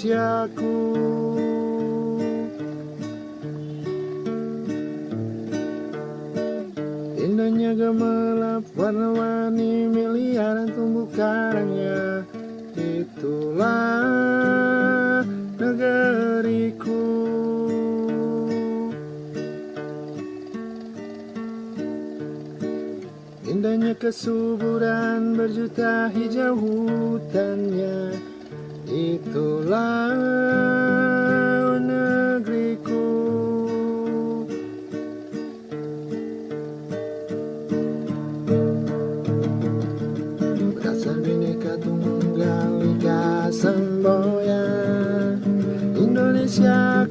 manusiaku. Indahnya gemelap warna-warni miliaran tumbuh karangnya. Itulah negeriku. Indahnya kesuburan berjuta hijau hutannya itulah negeriku. Berdasar bineka tunggal ika semboyan.